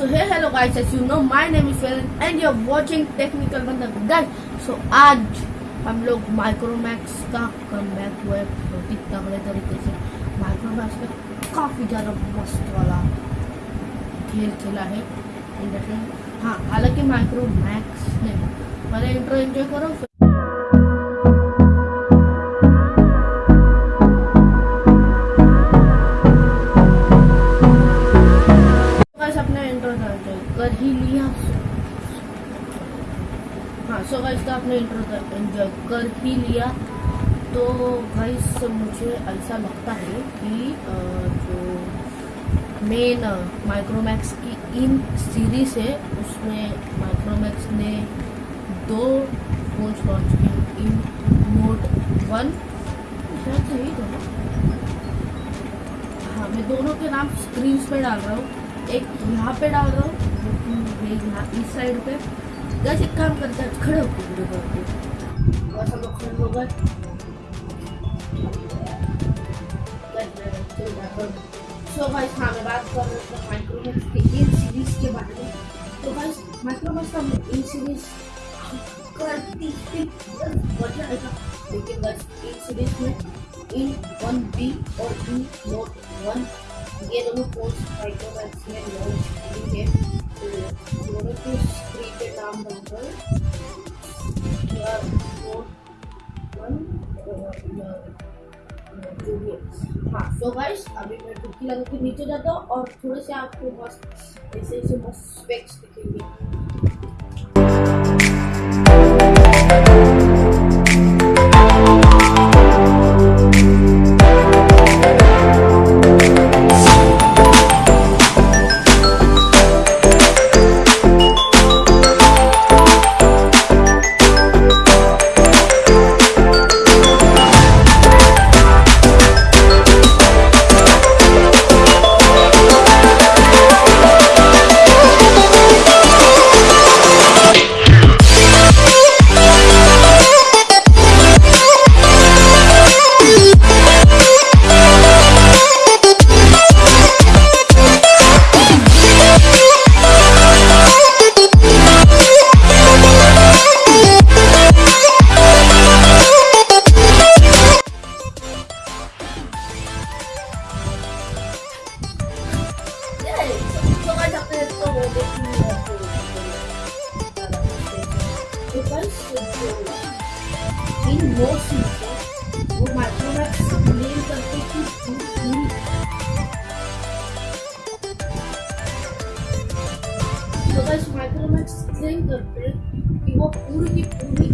So hey hello guys, as you know my name is Felin and you're watching Technical Banda. Guys. So आज हम लोग Micromax का कम हुआ बहुत तगड़े तरीके से माइक्रोमैक्स में काफ़ी ज़्यादा मस्त वाला खेल खेला है। इंडस्ट्री हाँ हालाँकि माइक्रोमैक्स ने पहले इंट्रो एंजॉय करो ही लिया। हाँ सो गाइस का आपने इंट्रो कर ही लिया। तो गाइस मुझे ऐसा लगता है कि जो मेन माइक्रोमैक्स की इन सीरीज़ है, उसमें माइक्रोमैक्स ने दो फोन्स लॉन्च किए इन नोट वन शायद सही था ना हाँ मैं दोनों के नाम स्क्रीन पे डाल रहा हूँ। एक यहाँ पे डाल रहा हूँ इस साइड पे बस एक काम करते हैं खड़े होकर वीडियो करते हैं बस हम लोग खड़े हो गए सो भाई हाँ मैं बात कर रहा था माइक्रोमैक्स के इन सीरीज़ के बारे में तो भाई माइक्रोमैक्स का इन सीरीज़ करती वजह आएगा लेकिन बस इन सीरीज़ में इन वन बी और इन नोट वन ये दोनों फ़ोन माइक्रोमैक्स में लॉन्च किए हैं हाँ सो गाइस अभी मैं टुकी लगा के नीचे जाता हूँ और थोड़े से आपको बस ऐसे ऐसे बस स्पेक्स दिखेंगे। इन पूरी तो हैं पूरी की पूरी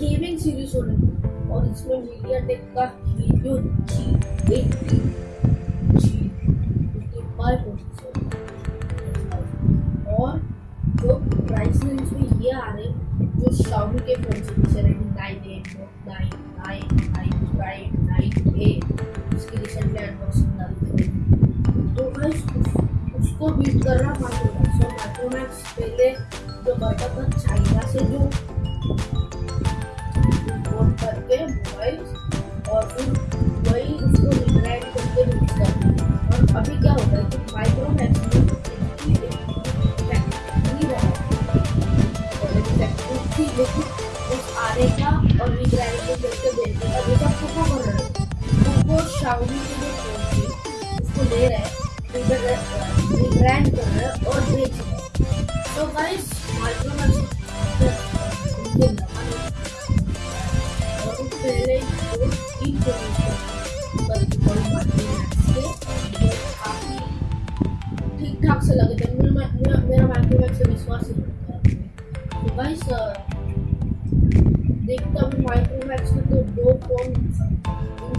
गेमिंग सीरीज़ होने और इसमें मीडिया टेक का हीलियो जी एट्टी रेंज में ये आ रहे हैं। जो शाओमी के फ़ोन से जैसे Redmi nine eight Note nine nine nine prime nine A इसकी रिसेंटली अनबॉक्सिंग डाली थी तो उस- उसको बीट कर रहा माइक्रोमैक्स और माइक्रोमैक्स पहले जो करता था चाइना से जो इम्पोर्ट करके मोबाइल और फिर वही उसको रिब्रांड करके रिलीज़ करते और अभी क्या होता है कि माइक्रोमैक्स में उस आने का और रिब्रांडिंग करके बेचने का जो सब कोको कर रहे हैं। कोको शाओमी के जो फ़ोन थे उसको ले रहे हैं। रिब्रांड कर रहे हैं। और बेच रहे तो गाइस के काफ़ी ठीक ठाक से लगे थे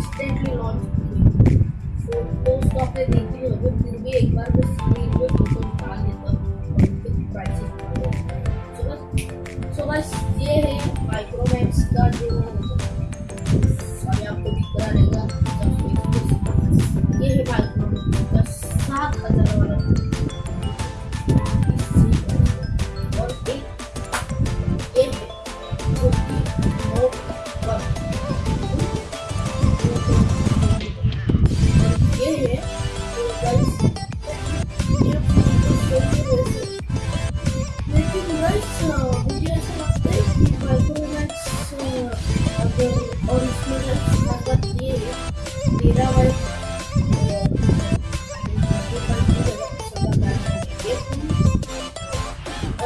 इंस्टेंटली लॉन्च किए फ़ोटोज़ तो आपने देखी होगी फिर भी एक बार मैं स्क्रीन पे फ़ोटो निकाल देता हूँ और उनके प्राइसेस निकाल देता हूँ सो बस सो बस ये है माइक्रोमैक्स का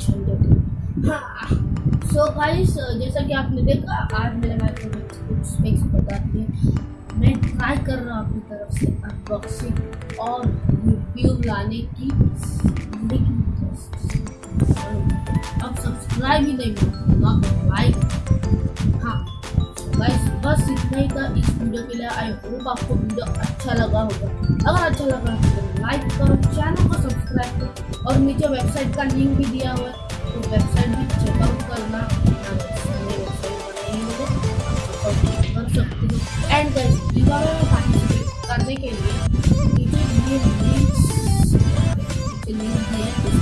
सब बहुत हाँ सो गाइस जैसा कि आपने देखा, आज मेरे भाई को कुछ स्पेक्स बताती है। मैं ट्राई कर रहा हूँ अपनी तरफ़ से अनबॉक्सिंग और रिव्यू लाने की। लेकिन अब सब्सक्राइब ही नहीं मिलता लाइक हाँ। गाइस बस इतना ही था इस वीडियो के लिए आई होप आपको वीडियो अच्छा लगा होगा अगर अच्छा लगा तो लाइक करो चैनल को सब्सक्राइब करो और नीचे वेबसाइट का लिंक भी दिया हुआ है तो वेबसाइट भी चेकआउट करना कर सकते हो एंड गाइस दीवारों में पार्टिसिपेट करने के लिए नीचे लिंक दिए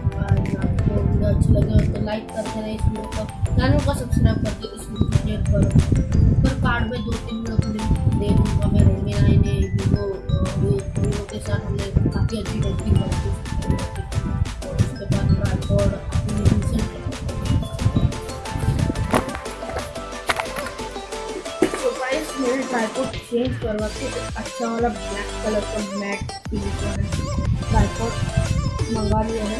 वीडियो अच्छी लगे हो तो लाइक करते रहे इस वीडियो को। चैनल को सब्सक्राइब करके इस वीडियो को करो। ऊपर कार्ड में दो तीन वीडियो को दे दूँगा मैं रेडमी नाइन ने वीवो वीवो के साथ हमने काफ़ी अच्छी टेस्टिंग करी उसके बाद मैंने चेंज करवा के अच्छा वाला ब्लैक कलर का मैट ट्राईपॉड मंगा लिया है।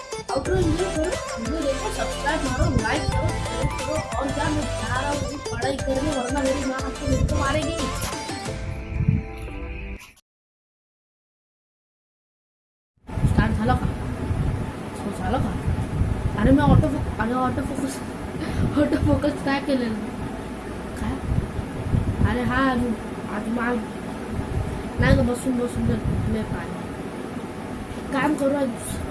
बाय आउटरो एंजॉय करो वीडियो देखो सब्सक्राइब मारो लाइक करो करो और क्या मैं जा रहा हूँ पढ़ाई करने वरना मेरी माँ आपको मेरे को मारेगी झालं का हो झालं का अरे मी ऑटो अरे ऑटो फोकस ऑटो फोकस काय केलेलं काय अरे हा आज मा नाही ग बसून बसून जर कुठले काय काम करू आज